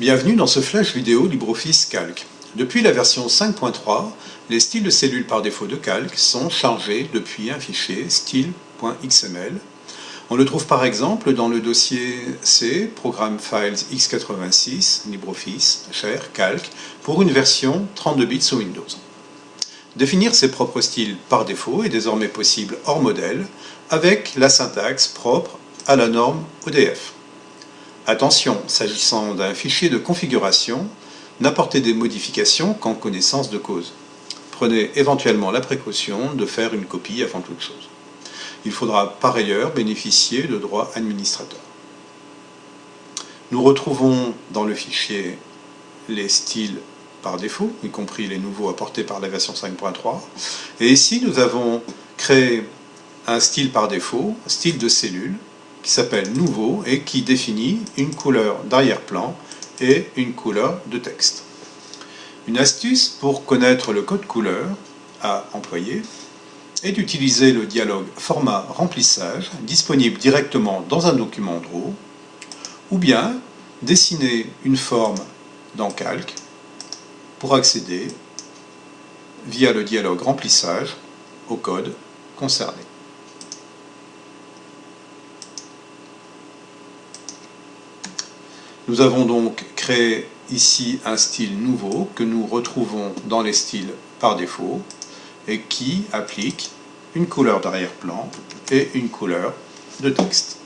Bienvenue dans ce flash vidéo LibreOffice Calc. Depuis la version 5.3, les styles de cellules par défaut de Calc sont chargés depuis un fichier style.xml. On le trouve par exemple dans le dossier C, Programme Files x86, LibreOffice, cher, Calc, pour une version 32 bits sous Windows. Définir ses propres styles par défaut est désormais possible hors modèle, avec la syntaxe propre à la norme ODF. Attention, s'agissant d'un fichier de configuration, n'apportez des modifications qu'en connaissance de cause. Prenez éventuellement la précaution de faire une copie avant toute chose. Il faudra par ailleurs bénéficier de droits administrateurs. Nous retrouvons dans le fichier les styles par défaut, y compris les nouveaux apportés par la version 5.3. Et ici, nous avons créé un style par défaut, style de cellule, qui s'appelle Nouveau et qui définit une couleur d'arrière-plan et une couleur de texte. Une astuce pour connaître le code couleur à employer est d'utiliser le dialogue format remplissage disponible directement dans un document Draw ou bien dessiner une forme dans Calc pour accéder via le dialogue remplissage au code concerné. Nous avons donc créé ici un style nouveau que nous retrouvons dans les styles par défaut et qui applique une couleur d'arrière-plan et une couleur de texte.